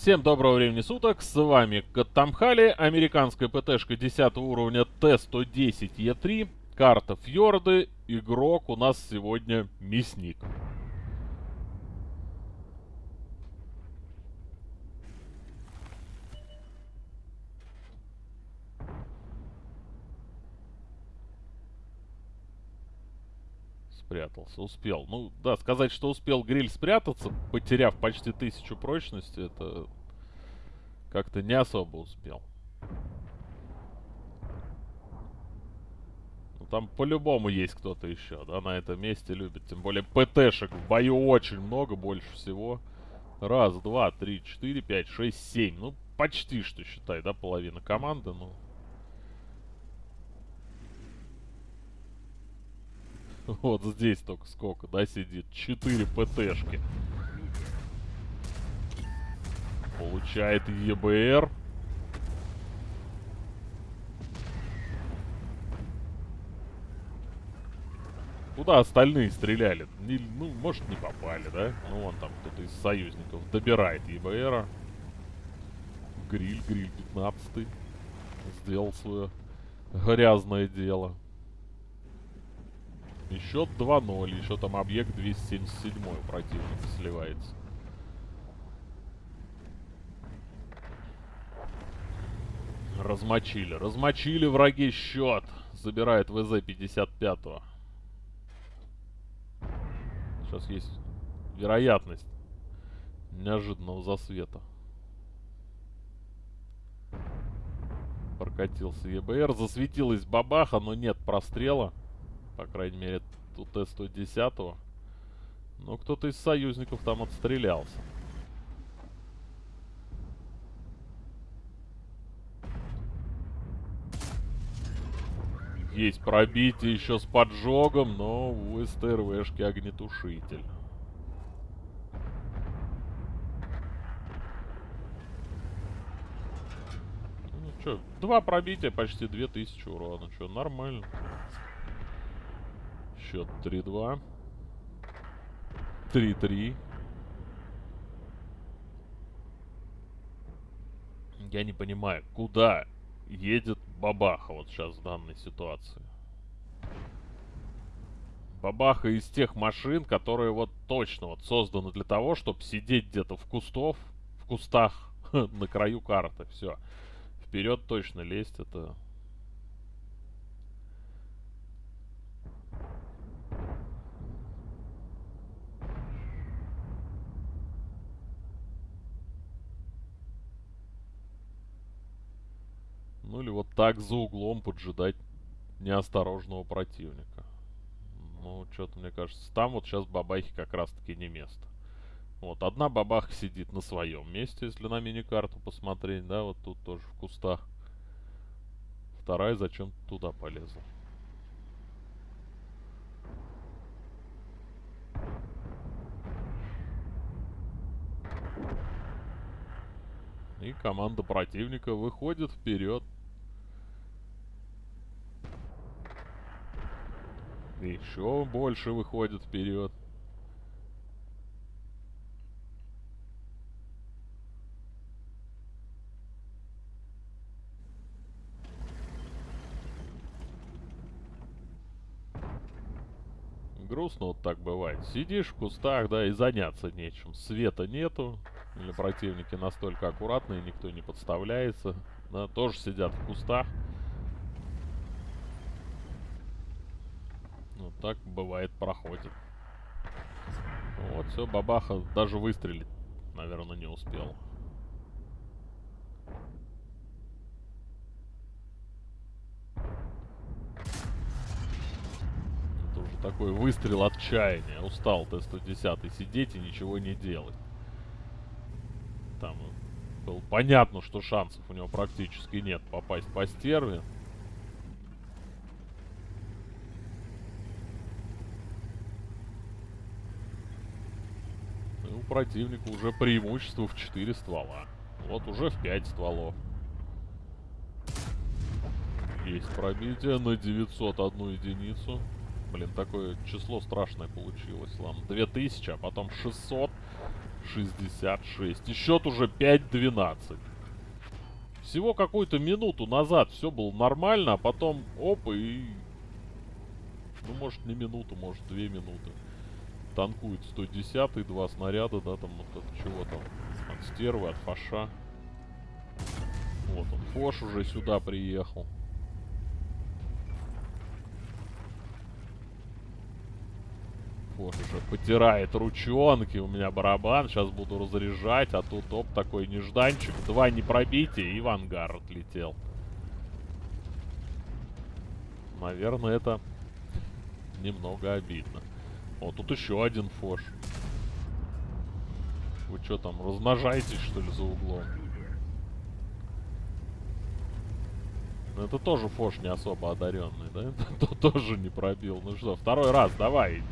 Всем доброго времени суток, с вами Каттамхали, американская ПТшка 10 уровня Т-110Е3, карта Фьорды, игрок у нас сегодня Мясник. Спрятался. Успел. Ну, да, сказать, что успел гриль спрятаться, потеряв почти тысячу прочности, это как-то не особо успел. Ну, там по-любому есть кто-то еще, да, на этом месте любит. Тем более ПТшек в бою очень много, больше всего. Раз, два, три, четыре, пять, шесть, семь. Ну, почти что, считай, да, половина команды, ну... Вот здесь только сколько, да, сидит? Четыре ПТшки. Получает ЕБР. Куда остальные стреляли? Не, ну, может, не попали, да? Ну, вон там кто-то из союзников добирает ЕБРа. Гриль, гриль 15 Сделал свое грязное дело. И счет 2-0. Еще там объект 277 у противника сливается. Размочили. Размочили враги счет. Забирает ВЗ 55 -го. Сейчас есть вероятность неожиданного засвета. Прокатился ЕБР. Засветилась бабаха, но нет прострела. По крайней мере, у Т-110. Но кто-то из союзников там отстрелялся. Есть пробитие еще с поджогом, но у СТРВшки огнетушитель. Ну что, два пробития, почти 2000 урона. Что, нормально. Счет 3-2. 3-3. Я не понимаю, куда едет Бабаха вот сейчас в данной ситуации. Бабаха из тех машин, которые вот точно вот созданы для того, чтобы сидеть где-то в кустов, в кустах на краю карты. Все. Вперед точно лезть это Ну или вот так за углом поджидать неосторожного противника. Ну, что-то мне кажется, там вот сейчас бабахи как раз-таки не место. Вот, одна бабаха сидит на своем месте, если на мини-карту посмотреть, да, вот тут тоже в кустах. Вторая зачем туда полезла. И команда противника выходит вперед. Еще больше выходит вперед. Грустно вот так бывает. Сидишь в кустах, да, и заняться нечем. Света нету. Или противники настолько аккуратные, никто не подставляется. Да, тоже сидят в кустах. Вот так бывает, проходит. Вот, все, бабаха даже выстрелить, наверное, не успел. Это уже такой выстрел отчаяния. Устал Т-110 сидеть и ничего не делать. Там было понятно, что шансов у него практически нет попасть по стерве. Противника уже преимущество в 4 ствола. Вот уже в 5 стволов. Есть пробитие на 901 единицу. Блин, такое число страшное получилось. Ладно, 2000, а потом 600, 66. И счет уже 5-12. Всего какую-то минуту назад все было нормально, а потом оп, и... Ну, может, не минуту, может, две минуты. Танкует 110 два снаряда, да, там вот от чего там. От стервы, от фаша. Вот он, Фош уже сюда приехал. Фош уже потирает ручонки. У меня барабан. Сейчас буду разряжать. А тут оп, такой нежданчик. Два не пробития и в ангар отлетел. Наверное, это немного обидно. О, тут еще один фош. Вы что там, размножаетесь, что ли, за углом? Ну, это тоже Фош не особо одаренный, да? Это тоже не пробил. Ну что, второй раз, давай.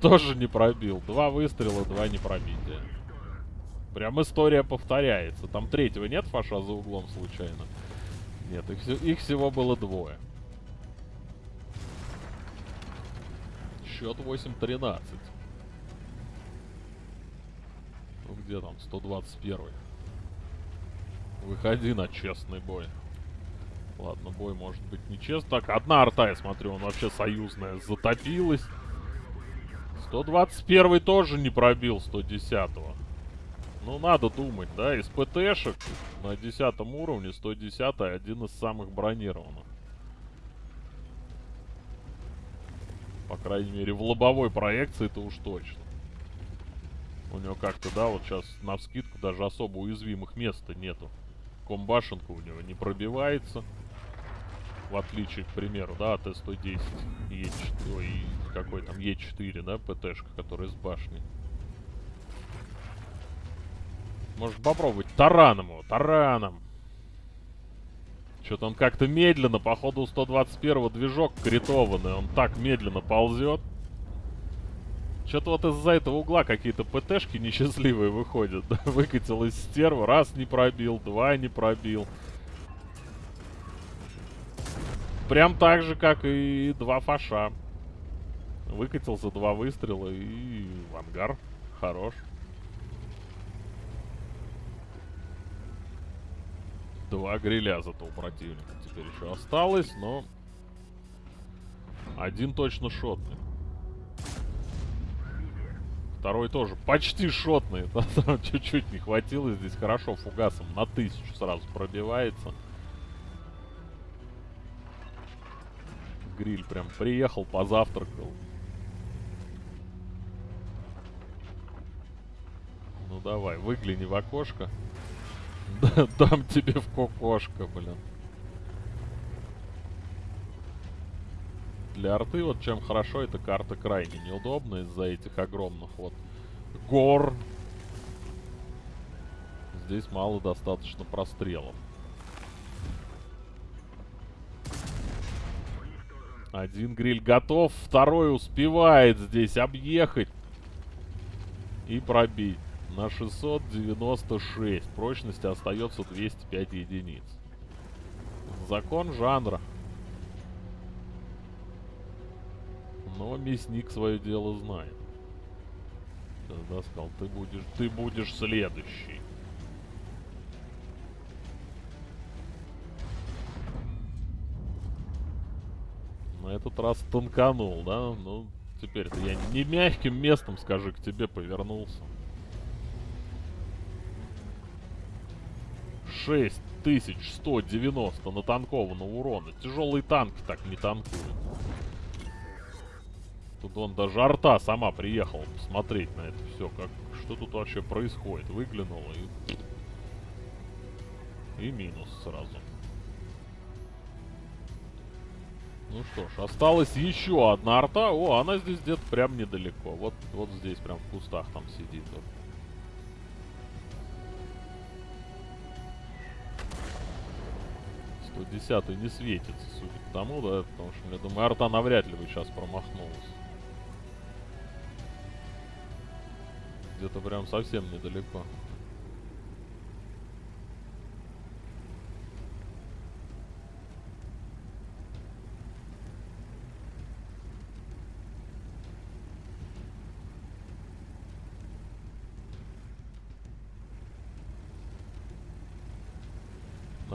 Тоже не пробил. Два выстрела, два не пробития. Прям история повторяется. Там третьего нет Фоша за углом случайно? Нет, их, их всего было двое. Счет 8-13. Ну где там? 121. Выходи на честный бой. Ладно, бой может быть нечестный. Так, одна арта, я смотрю, он вообще союзная, затопилась. 121 тоже не пробил 110-го. Ну, надо думать, да, из ПТшек на 10 уровне 110 один из самых бронированных. По крайней мере, в лобовой проекции это уж точно. У него как-то, да, вот сейчас на вскидку даже особо уязвимых мест нету. Комбашенка у него не пробивается. В отличие, к примеру, да, от Т-110. Е4, ой, какой там, Е4, да, ПТшка, которая с башней. Может попробовать тараном его, тараном. Что-то он как-то медленно, походу у 121-го движок критованный, он так медленно ползет. Что-то вот из-за этого угла какие-то ПТшки несчастливые выходят. Выкатил из стерва, раз не пробил, два не пробил. Прям так же, как и два фаша. Выкатил за два выстрела и в ангар. Хорош. Два гриля зато у противника теперь еще осталось, но... Один точно шотный. Второй тоже почти шотный. Чуть-чуть не хватило. Здесь хорошо фугасом на тысячу сразу пробивается. Гриль прям приехал, позавтракал. Ну давай, выгляни в окошко. Дам тебе в кокошко, блин. Для арты вот чем хорошо, эта карта крайне неудобна из-за этих огромных вот гор. Здесь мало достаточно прострелов. Один гриль готов, второй успевает здесь объехать и пробить. На 696. Прочности остается 205 единиц. Закон жанра. Но мясник свое дело знает. Тогда сказал, ты будешь, ты будешь следующий. На этот раз тонканул, да? Ну, теперь-то я не мягким местом, скажи, к тебе повернулся. 6190 натанкованного урона. Тяжелые танки так не танкуют. Тут он даже арта сама приехала посмотреть на это все. Как, что тут вообще происходит. Выглянула и... И минус сразу. Ну что ж, осталась еще одна арта. О, она здесь где-то прям недалеко. Вот, вот здесь прям в кустах там сидит. Вот. 110 не светится, судя по тому, да, потому что, я думаю, арта навряд ли бы сейчас промахнулась. Где-то прям совсем недалеко.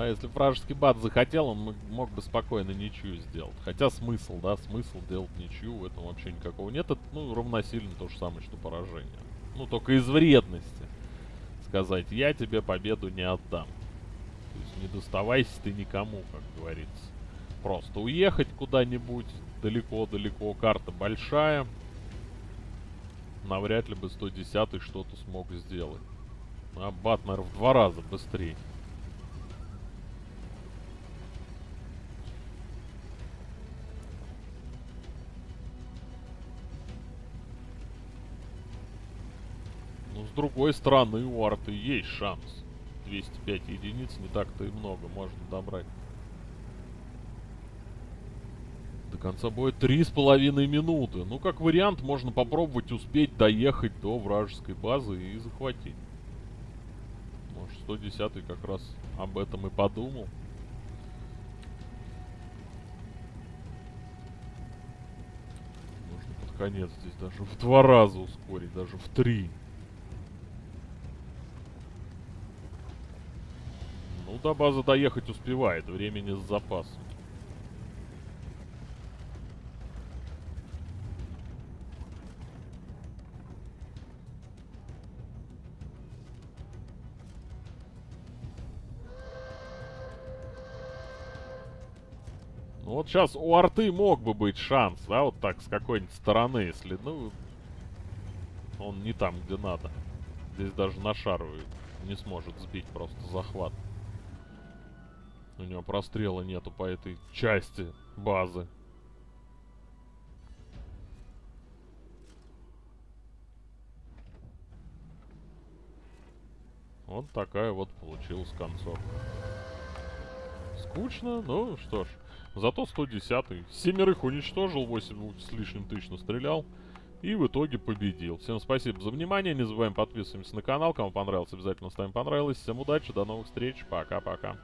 Да, если вражеский бат захотел, он мог бы спокойно ничью сделать. Хотя смысл, да, смысл делать ничью, в этом вообще никакого нет. Это, ну, равносильно то же самое, что поражение. Ну, только из вредности. Сказать, я тебе победу не отдам. То есть не доставайся ты никому, как говорится. Просто уехать куда-нибудь далеко-далеко. Карта большая. Навряд ли бы 110 что-то смог сделать. А бат, наверное, в два раза быстрее. С другой стороны, у арты есть шанс. 205 единиц не так-то и много можно добрать. До конца боя три с половиной минуты. Ну, как вариант, можно попробовать успеть доехать до вражеской базы и захватить. Может, 110 как раз об этом и подумал. Конец здесь даже в два раза ускорить, даже в три. До базы доехать успевает, времени с запасом. Ну вот сейчас у арты мог бы быть шанс, да, вот так с какой-нибудь стороны, если, ну, он не там, где надо. Здесь даже на шару не сможет сбить просто захват. У него прострела нету по этой части базы. Вот такая вот получилась концовка. Скучно, ну что ж. Зато 110-й. Семерых уничтожил, 8 с лишним тысяч настрелял. И в итоге победил. Всем спасибо за внимание. Не забываем подписываемся на канал. Кому понравилось, обязательно ставим понравилось. Всем удачи, до новых встреч. Пока-пока.